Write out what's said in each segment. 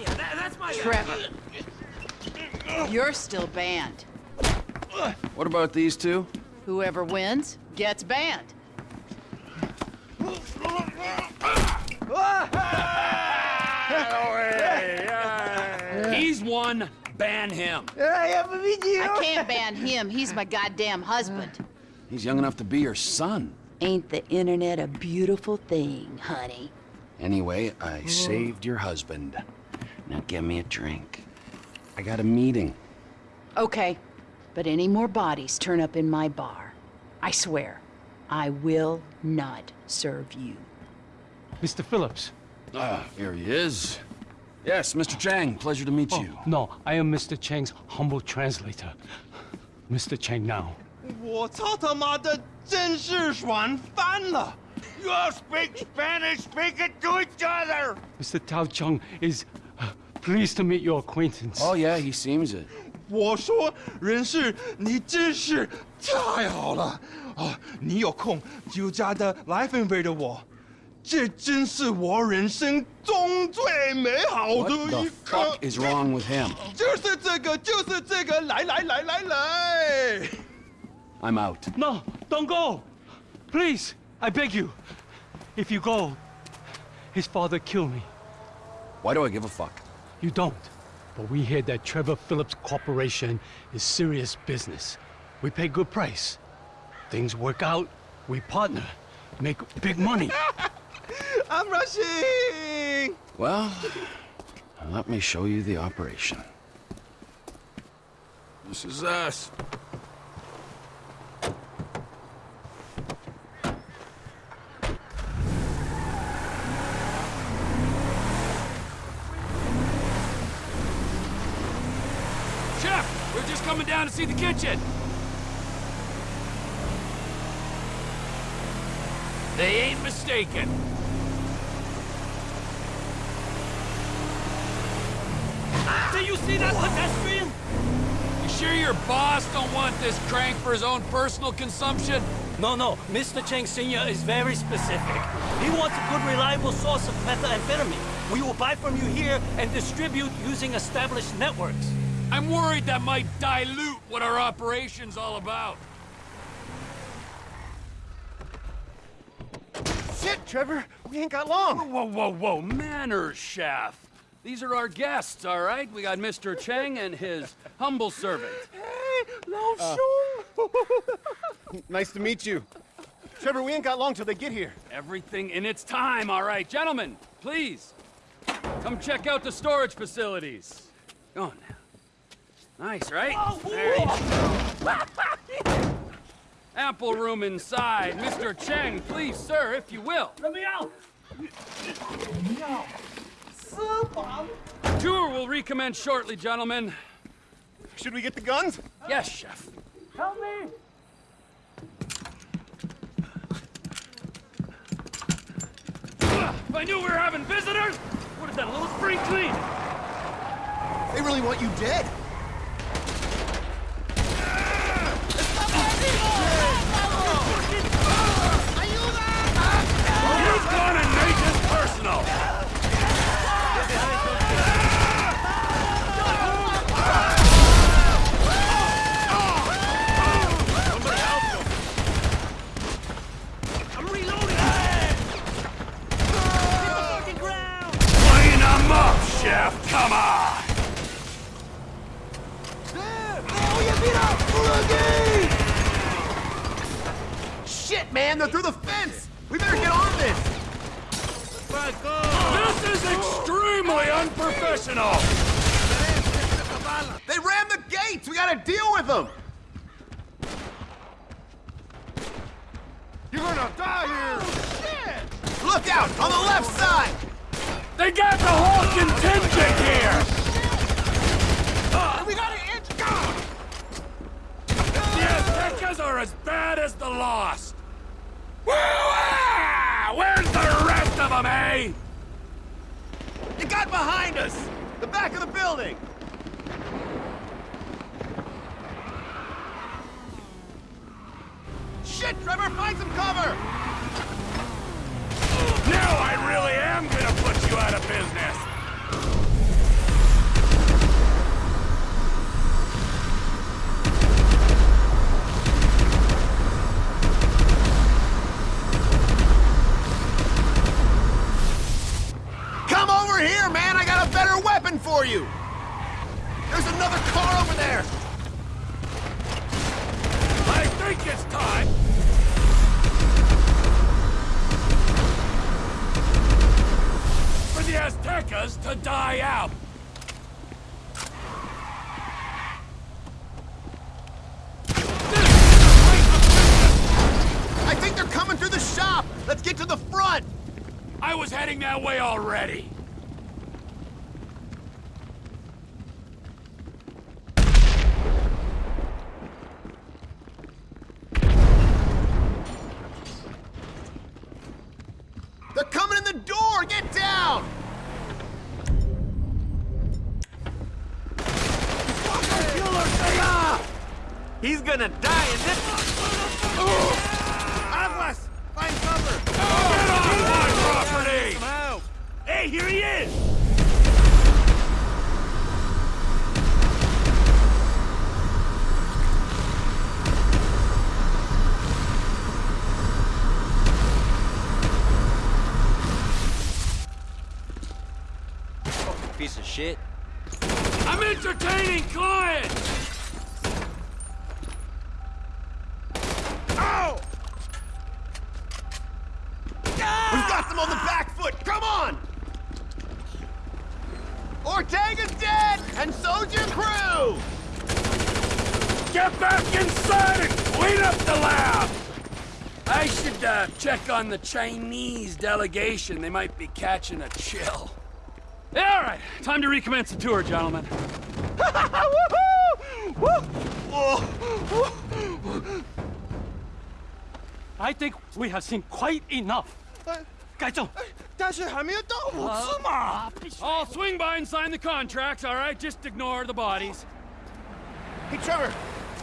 That, that's my Trevor. You're still banned. What about these two? Whoever wins gets banned. He's one. Ban him. I can't ban him. He's my goddamn husband. He's young enough to be your son. Ain't the internet a beautiful thing, honey? Anyway, I saved your husband. Now get me a drink. I got a meeting. Okay, but any more bodies turn up in my bar. I swear, I will not serve you. Mr. Phillips. Ah, here he is. Yes, Mr. Chang, pleasure to meet oh, you. No, I am Mr. Chang's humble translator. Mr. Chang now. 我操他妈的真是软饭了！You all speak Spanish, speak it to each other! Mr. Tao Cheng is pleased to meet your acquaintance. Oh, yeah, he seems it. 我说人事，你真是太好了啊！你有空就加的来分为的我，这真是我人生中最美好 What 的 the 一刻。 fuck is wrong with him? 就是这个，就是这个，来来来来来。 I'm out. No, don't go! Please, I beg you. If you go, his father kill me. Why do I give a fuck? You don't. But we hear that Trevor Phillips Corporation is serious business. We pay good price. Things work out, we partner, make big money. I'm rushing. Well, let me show you the operation. This is us. Chef, we're just coming down to see the kitchen. They ain't mistaken. Do you see that pedestrian? You sure your boss don't want this crank for his own personal consumption? No, no. Mr. Cheng Sr. is very specific. He wants a good, reliable source of methamphetamine. We will buy from you here and distribute using established networks. I'm worried that might dilute what our operation's all about. Shit, Trevor, we ain't got long. Whoa, whoa, whoa, manners, chef. These are our guests, all right? We got Mr. Cheng and his humble servant. Hey, Lao uh, Shung. Nice to meet you. Trevor, we ain't got long till they get here. Everything in its time, all right. Gentlemen, please. Come check out the storage facilities. Go on now. Nice, right? Oh, there you go. Ample room inside. Mr. Cheng, please, sir, if you will. Let me out! No. Tour will recommence shortly, gentlemen. Should we get the guns? Yes, chef. Help me! If I knew we were having visitors, would have done a little spring clean. They really want you dead. He's gonna make this personal. I'm reloading! Hit the fucking ground! Clean them up, chef. Come on. Shit, man, they're through the fence. We better get on this. This is extremely unprofessional. They rammed the gates. We gotta deal with them. You're gonna die here. Shit! Look out on the left side. They got the whole contingent here. We got an inch down. The Aztecas are as bad as the Lost. Where's the rest of them, eh? They got behind us. The back of the building. Shit, Trevor, find some cover. Now I really am gonna put you out of business. For you! There's another car over there! I think it's time! For the Aztecas to die out! I think they're coming through the shop! Let's get to the front! I was heading that way already! They're coming in the door! Get down! He's gonna die in this... Aguas! Find cover! Get off my property! Some help! Hey, here he is! Piece of shit. I'm entertaining clients! Ow! We've got them on the back foot! Come on! Ortega's dead! And so's your crew! Get back inside and clean up the lab! I should uh, check on the Chinese delegation. They might be catching a chill. Yeah, all right. Time to recommence the tour, gentlemen. I think we have seen quite enough 该走。但是还没有到五次嘛。 I'll swing by and sign the contracts, all right? Just ignore the bodies. Hey, Trevor,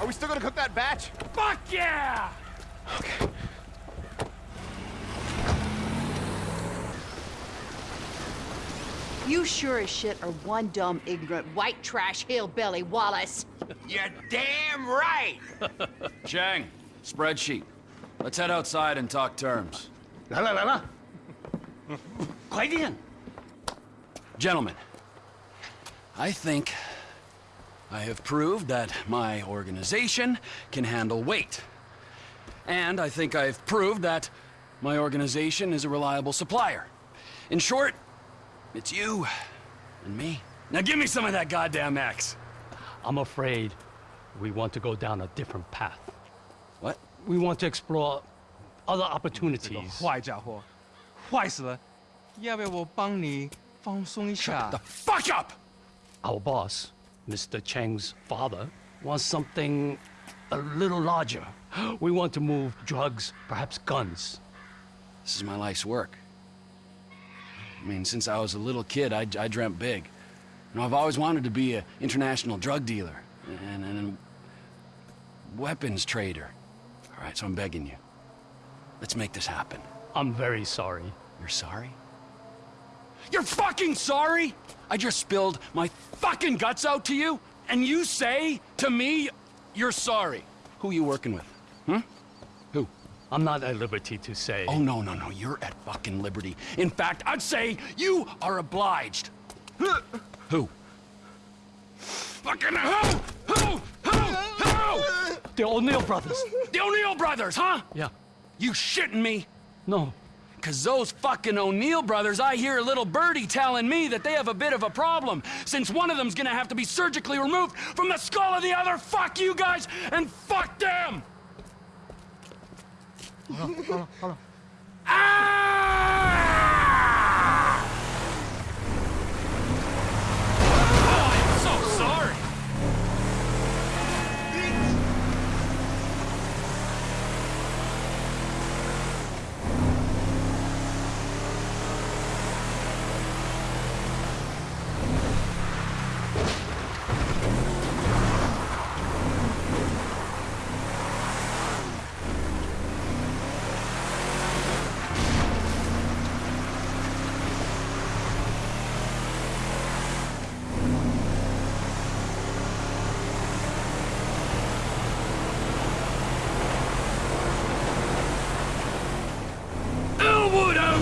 are we still gonna cook that batch? Fuck yeah! You sure as shit are one dumb, ignorant, white trash hillbilly, Wallace. You're damn right! Chang, spreadsheet. Let's head outside and talk terms. 来了来了， 快点! Gentlemen, I think I have proved that my organization can handle weight. And I think I've proved that my organization is a reliable supplier. In short, it's you and me. Now give me some of that goddamn axe. I'm afraid we want to go down a different path. What? We want to explore other opportunities. 坏家伙，坏死了！要不要我帮你放松一下 The？fuck up! Our boss, Mr. Cheng's father, wants something a little larger. We want to move drugs, perhaps guns. This is my life's work. I mean, since I was a little kid, I, I dreamt big. You know, I've always wanted to be an international drug dealer and, and a weapons trader. All right, so I'm begging you. Let's make this happen. I'm very sorry. You're sorry? You're fucking sorry? I just spilled my fucking guts out to you, and you say to me, you're sorry. Who are you working with? Hmm? Who? I'm not at liberty to say. Oh, no, no, no. You're at fucking liberty. In fact, I'd say you are obliged. Who? Fucking who? Who? Who? Who? The O'Neill brothers. The O'Neill brothers, huh? Yeah. You shitting me? No. Cause those fucking O'Neill brothers, I hear a little birdie telling me that they have a bit of a problem, since one of them's gonna have to be surgically removed from the skull of the other. Fuck you guys, and fuck them! Hold on, hold on, hold on. Ah! Oh, I'm so sorry.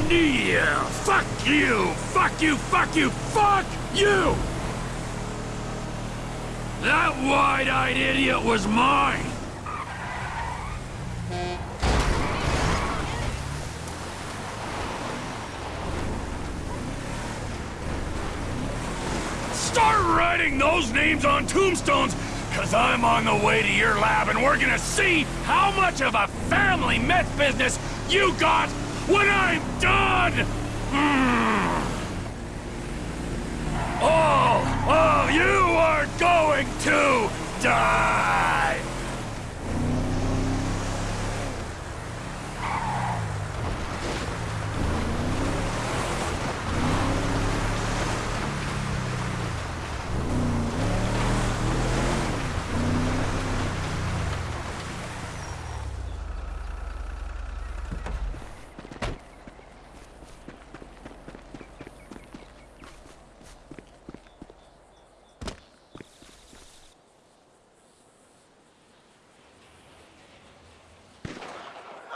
Elwood O'Neill! Fuck you! Fuck you! Fuck you! Fuck you! That wide-eyed idiot was mine! Start writing those names on tombstones, cause I'm on the way to your lab and we're gonna see how much of a family meth business you got when I'm done! All of you are going to die!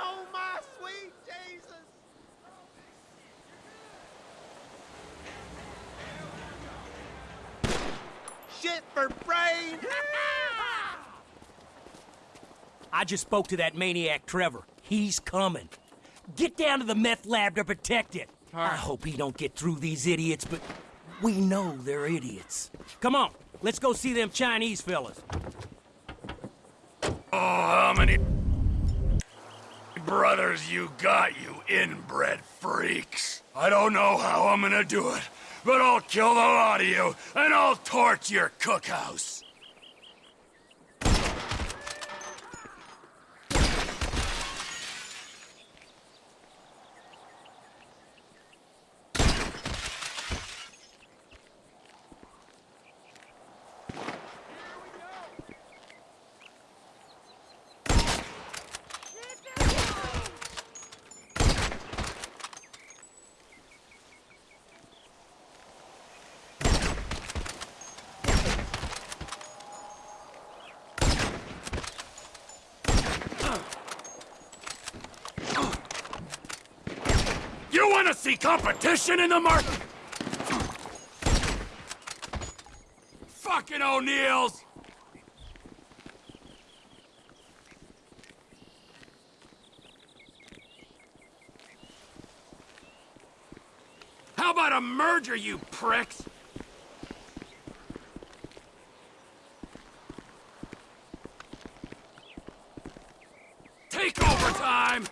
Oh, my sweet Jesus! Shit for brain! I just spoke to that maniac Trevor. He's coming. Get down to the meth lab to protect it. I hope he don't get through these idiots, but we know they're idiots. Come on, let's go see them Chinese fellas. Oh, how many brothers you got, you inbred freaks? I don't know how I'm gonna do it, but I'll kill the lot of you, and I'll torch your cookhouse. You wanna see competition in the market? Fucking O'Neills! How about a merger, you pricks? Take over time!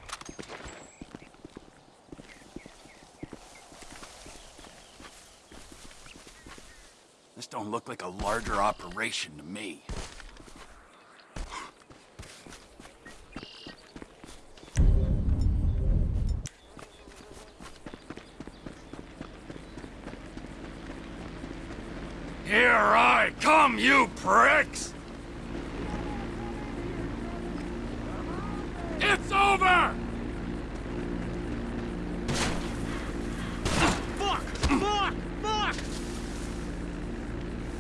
This don't look like a larger operation to me. Here I come, you pricks! It's over! Fuck! Fuck! Fuck!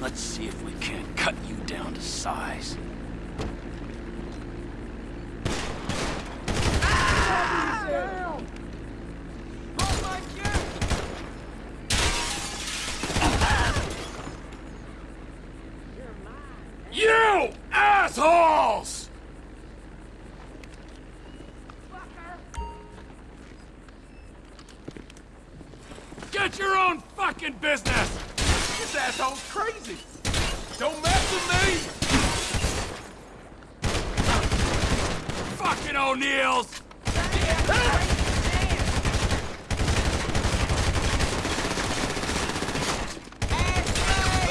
Let's see if we can't cut you down to size. You assholes! Get your own fucking business! This asshole's crazy! Don't mess with me! Fucking O'Neills!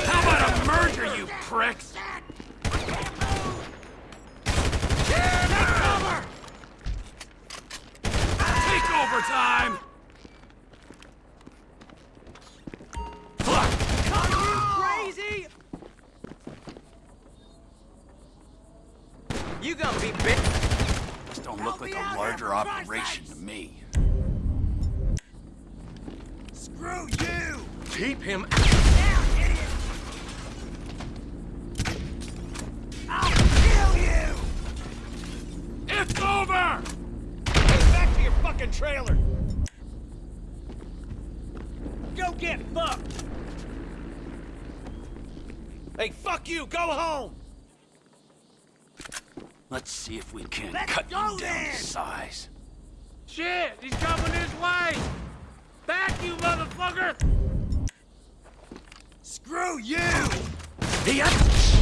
How about a you pricks? Take over time! Like operation to me. Screw you! Keep him I'll kill you! It's over! Get back to your fucking trailer! Go get fucked! Hey, fuck you! Go home! Let's see if we can Let's cut you down then. to size. Shit, he's coming this way! Back, you motherfucker! Screw you! Oh,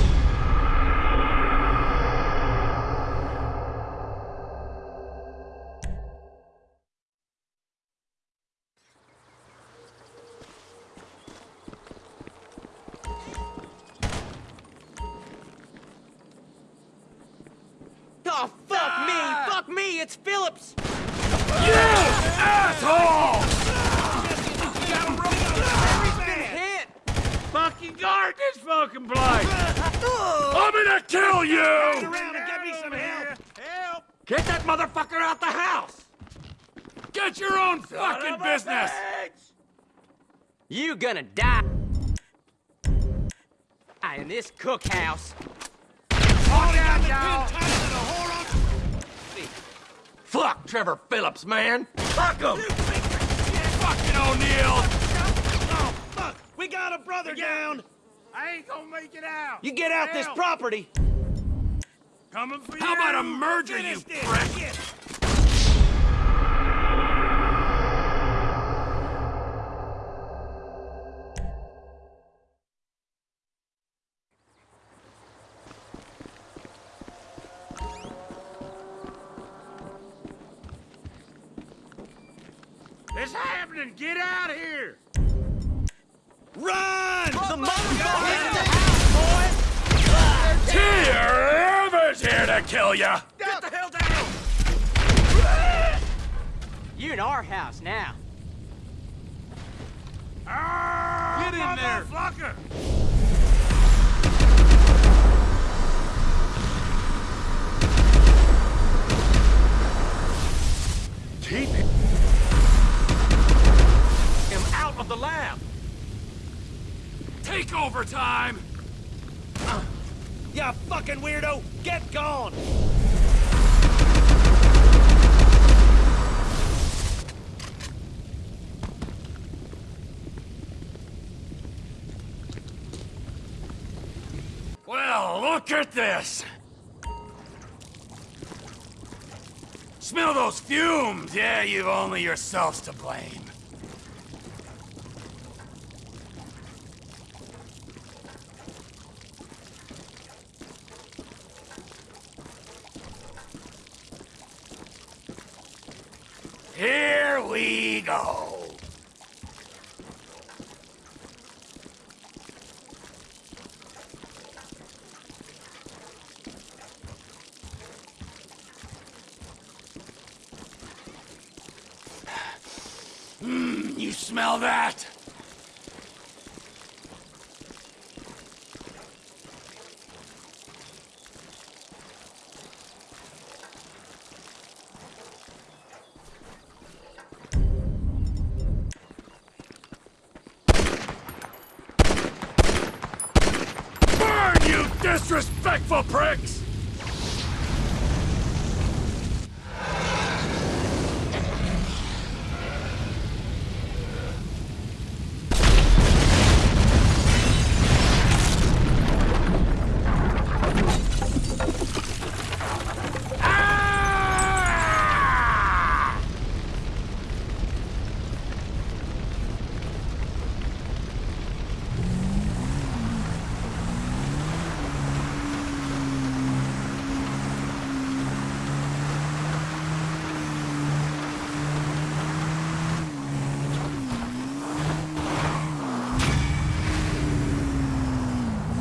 me! Fuck me! It's Phillips! Hit! Fucking guard this fucking place! I'm gonna kill you! Around get me some help! Help! Get that motherfucker out the house! Get your own fucking business! You gonna die in this cookhouse. Fuck Trevor Phillips, man! Fuck him! Fucking O'Neill! Oh, fuck! We got a brother down! I ain't gonna make it out! You get out this Help. property! Coming for How you! about a merger, you Finish this! prick? Happening! Get out of here! Run! The Here, Evers here to kill ya! Get the hell down! You in our house now. Ah, get in there! Motherfucker! Keep him of the lab! Take over time! You fucking weirdo! Get gone! Well, look at this! Smell those fumes? Yeah, you've only yourselves to blame. Here Mmm, you smell that?